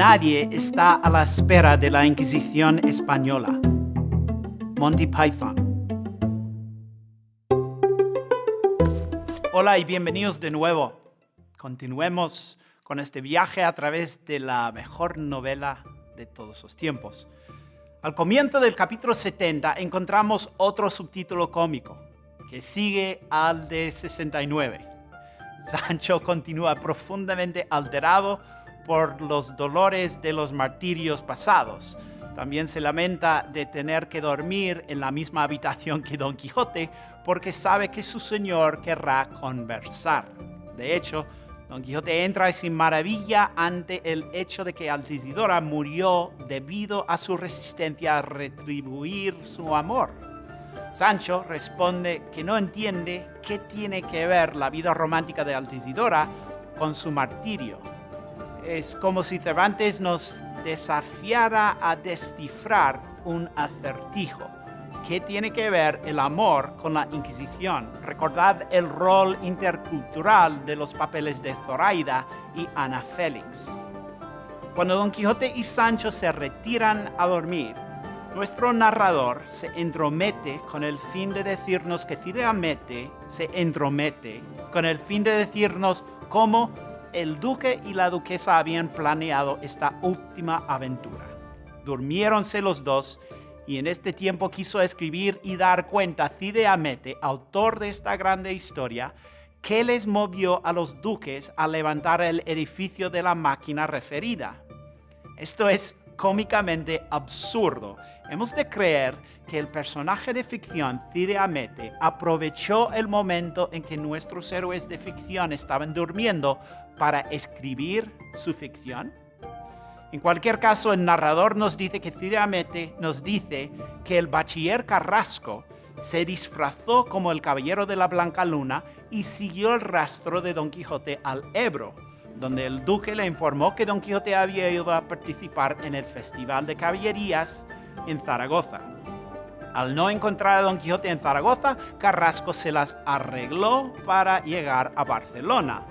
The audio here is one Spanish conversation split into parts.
Nadie está a la espera de la Inquisición española. Monty Python. Hola y bienvenidos de nuevo. Continuemos con este viaje a través de la mejor novela de todos los tiempos. Al comienzo del capítulo 70 encontramos otro subtítulo cómico, que sigue al de 69. Sancho continúa profundamente alterado por los dolores de los martirios pasados. También se lamenta de tener que dormir en la misma habitación que Don Quijote porque sabe que su señor querrá conversar. De hecho, Don Quijote entra sin maravilla ante el hecho de que Altisidora murió debido a su resistencia a retribuir su amor. Sancho responde que no entiende qué tiene que ver la vida romántica de Altisidora con su martirio es como si Cervantes nos desafiara a descifrar un acertijo. ¿Qué tiene que ver el amor con la Inquisición? Recordad el rol intercultural de los papeles de Zoraida y Ana Félix. Cuando Don Quijote y Sancho se retiran a dormir, nuestro narrador se entromete con el fin de decirnos que Cide se entromete con el fin de decirnos cómo el duque y la duquesa habían planeado esta última aventura. Durmiéronse los dos y en este tiempo quiso escribir y dar cuenta Cide Hamete, autor de esta grande historia, qué les movió a los duques a levantar el edificio de la máquina referida. Esto es cómicamente absurdo. Hemos de creer que el personaje de ficción, Cide Hamete, aprovechó el momento en que nuestros héroes de ficción estaban durmiendo para escribir su ficción. En cualquier caso, el narrador nos dice que Cide Hamete nos dice que el bachiller Carrasco se disfrazó como el caballero de la Blanca Luna y siguió el rastro de Don Quijote al Ebro, donde el duque le informó que Don Quijote había ido a participar en el Festival de Caballerías en Zaragoza. Al no encontrar a Don Quijote en Zaragoza, Carrasco se las arregló para llegar a Barcelona,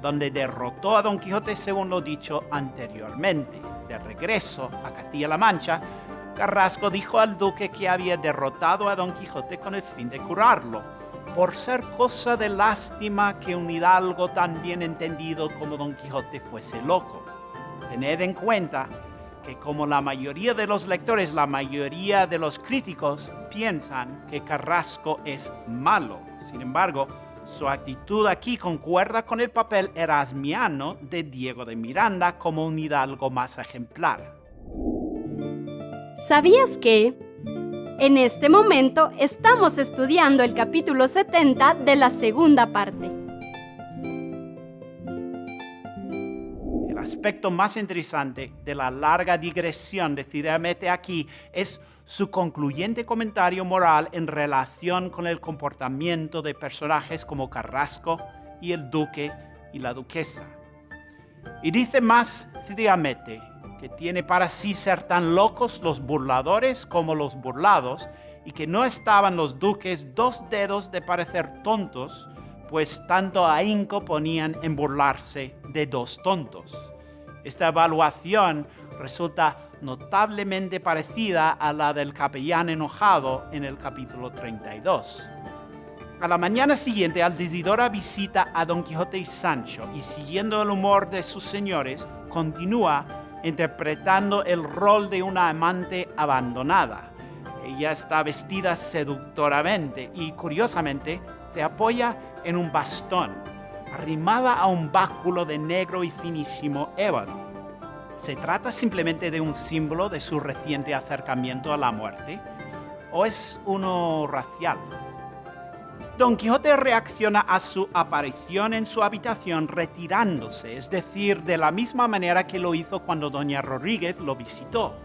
donde derrotó a Don Quijote según lo dicho anteriormente. De regreso a Castilla-La Mancha, Carrasco dijo al duque que había derrotado a Don Quijote con el fin de curarlo, por ser cosa de lástima que un hidalgo tan bien entendido como Don Quijote fuese loco. Tened en cuenta que como la mayoría de los lectores, la mayoría de los críticos piensan que Carrasco es malo. Sin embargo, su actitud aquí concuerda con el papel erasmiano de Diego de Miranda como un hidalgo más ejemplar. ¿Sabías que en este momento estamos estudiando el capítulo 70 de la segunda parte. El aspecto más interesante de la larga digresión de Cidamete aquí es su concluyente comentario moral en relación con el comportamiento de personajes como Carrasco y el duque y la duquesa. Y dice más que tiene para sí ser tan locos los burladores como los burlados, y que no estaban los duques dos dedos de parecer tontos, pues tanto ahínco ponían en burlarse de dos tontos. Esta evaluación resulta notablemente parecida a la del capellán enojado en el capítulo 32. A la mañana siguiente, Altisidora visita a Don Quijote y Sancho y siguiendo el humor de sus señores, continúa interpretando el rol de una amante abandonada. Ella está vestida seductoramente y curiosamente se apoya en un bastón, arrimada a un báculo de negro y finísimo ébano. ¿Se trata simplemente de un símbolo de su reciente acercamiento a la muerte? ¿O es uno racial? Don Quijote reacciona a su aparición en su habitación retirándose, es decir, de la misma manera que lo hizo cuando Doña Rodríguez lo visitó.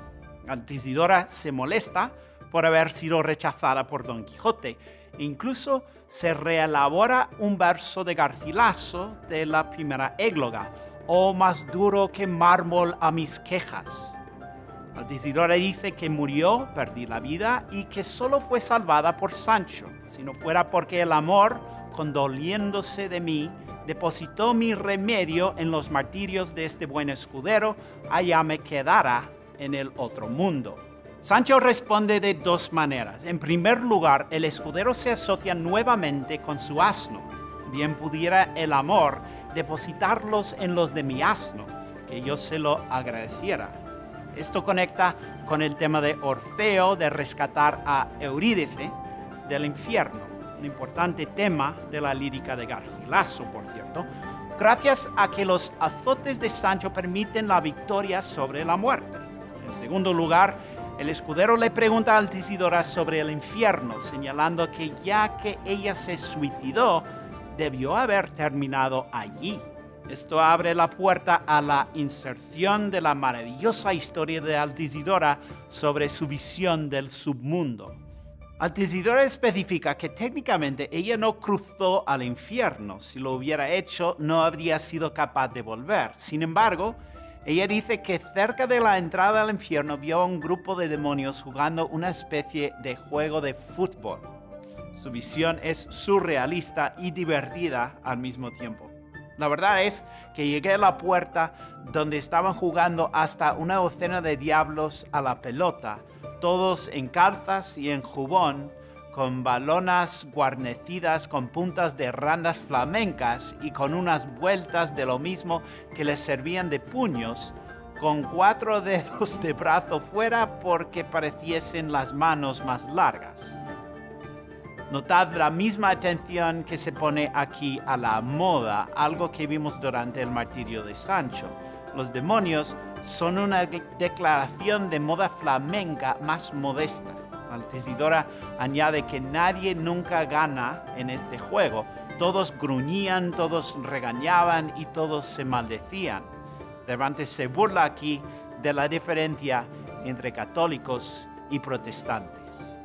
Altisidora se molesta por haber sido rechazada por Don Quijote. E incluso se reelabora un verso de Garcilaso de la primera égloga, «Oh, más duro que mármol a mis quejas». Altisidora dice que murió, perdí la vida y que solo fue salvada por Sancho, si no fuera porque el amor, condoliéndose de mí, depositó mi remedio en los martirios de este buen escudero, allá me quedará en el otro mundo. Sancho responde de dos maneras. En primer lugar, el escudero se asocia nuevamente con su asno. Bien pudiera el amor depositarlos en los de mi asno, que yo se lo agradeciera. Esto conecta con el tema de Orfeo de rescatar a Eurídice del infierno, un importante tema de la lírica de Garcilaso, por cierto, gracias a que los azotes de Sancho permiten la victoria sobre la muerte. En segundo lugar, el escudero le pregunta a Altisidora sobre el infierno, señalando que ya que ella se suicidó, debió haber terminado allí. Esto abre la puerta a la inserción de la maravillosa historia de Altisidora sobre su visión del submundo. Altisidora especifica que técnicamente ella no cruzó al infierno. Si lo hubiera hecho, no habría sido capaz de volver. Sin embargo, ella dice que cerca de la entrada al infierno vio a un grupo de demonios jugando una especie de juego de fútbol. Su visión es surrealista y divertida al mismo tiempo. La verdad es que llegué a la puerta donde estaban jugando hasta una docena de diablos a la pelota, todos en calzas y en jubón, con balonas guarnecidas con puntas de randas flamencas y con unas vueltas de lo mismo que les servían de puños, con cuatro dedos de brazo fuera porque pareciesen las manos más largas. Notad la misma atención que se pone aquí a la moda, algo que vimos durante el martirio de Sancho. Los demonios son una declaración de moda flamenca más modesta. Altisidora añade que nadie nunca gana en este juego. Todos gruñían, todos regañaban y todos se maldecían. Cervantes se burla aquí de la diferencia entre católicos y protestantes.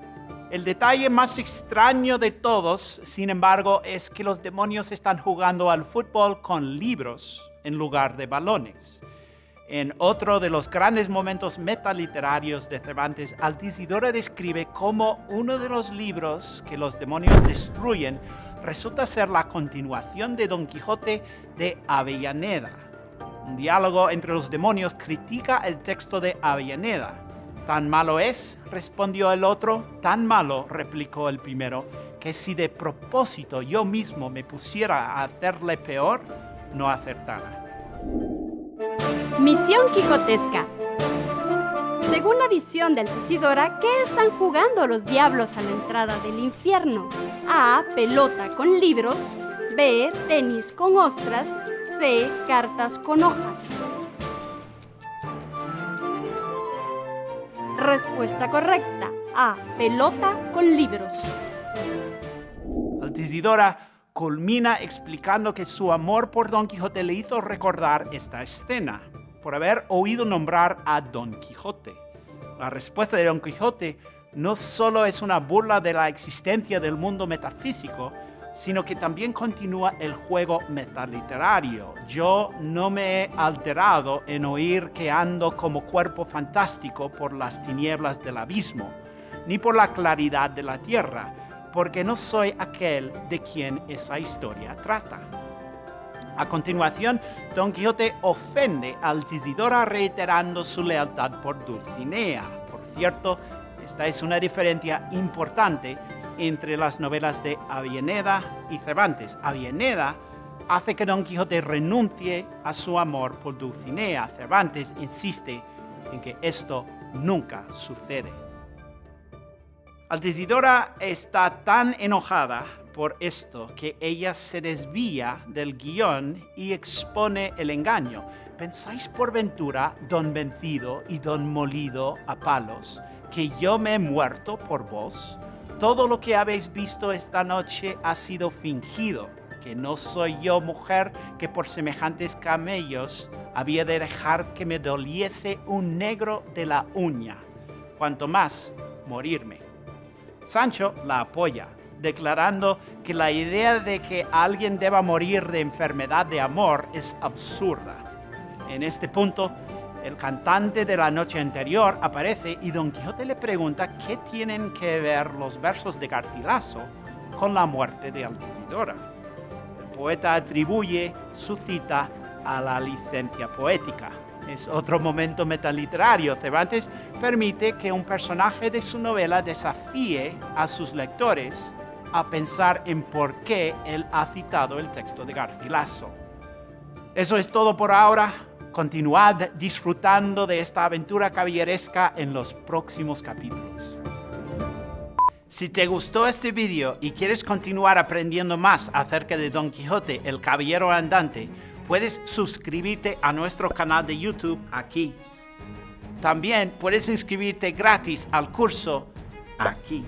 El detalle más extraño de todos, sin embargo, es que los demonios están jugando al fútbol con libros en lugar de balones. En otro de los grandes momentos metaliterarios de Cervantes, Altisidora describe cómo uno de los libros que los demonios destruyen resulta ser la continuación de Don Quijote de Avellaneda. Un diálogo entre los demonios critica el texto de Avellaneda. ¿Tan malo es? respondió el otro. Tan malo, replicó el primero, que si de propósito yo mismo me pusiera a hacerle peor, no acertara. Misión Quijotesca. Según la visión de Altisidora, ¿qué están jugando los diablos a la entrada del infierno? A. Pelota con libros. B. Tenis con ostras. C. Cartas con hojas. Respuesta correcta. A. Pelota con libros. Altisidora culmina explicando que su amor por Don Quijote le hizo recordar esta escena por haber oído nombrar a Don Quijote. La respuesta de Don Quijote no solo es una burla de la existencia del mundo metafísico, sino que también continúa el juego metaliterario. Yo no me he alterado en oír que ando como cuerpo fantástico por las tinieblas del abismo, ni por la claridad de la tierra, porque no soy aquel de quien esa historia trata. A continuación, Don Quijote ofende a Altisidora reiterando su lealtad por Dulcinea. Por cierto, esta es una diferencia importante entre las novelas de Avieneda y Cervantes. Avieneda hace que Don Quijote renuncie a su amor por Dulcinea. Cervantes insiste en que esto nunca sucede. Altisidora está tan enojada por esto que ella se desvía del guion y expone el engaño. ¿Pensáis por ventura, don vencido y don molido a palos, que yo me he muerto por vos? Todo lo que habéis visto esta noche ha sido fingido, que no soy yo mujer que por semejantes camellos había de dejar que me doliese un negro de la uña, cuanto más morirme. Sancho la apoya declarando que la idea de que alguien deba morir de enfermedad de amor es absurda. En este punto, el cantante de la noche anterior aparece y Don Quijote le pregunta qué tienen que ver los versos de Garcilaso con la muerte de Altisidora. poeta atribuye su cita a la licencia poética. Es otro momento metaliterario. Cervantes permite que un personaje de su novela desafíe a sus lectores a pensar en por qué él ha citado el texto de Garcilaso. Eso es todo por ahora. Continuad disfrutando de esta aventura caballeresca en los próximos capítulos. Si te gustó este vídeo y quieres continuar aprendiendo más acerca de Don Quijote, el Caballero Andante, puedes suscribirte a nuestro canal de YouTube aquí. También puedes inscribirte gratis al curso aquí.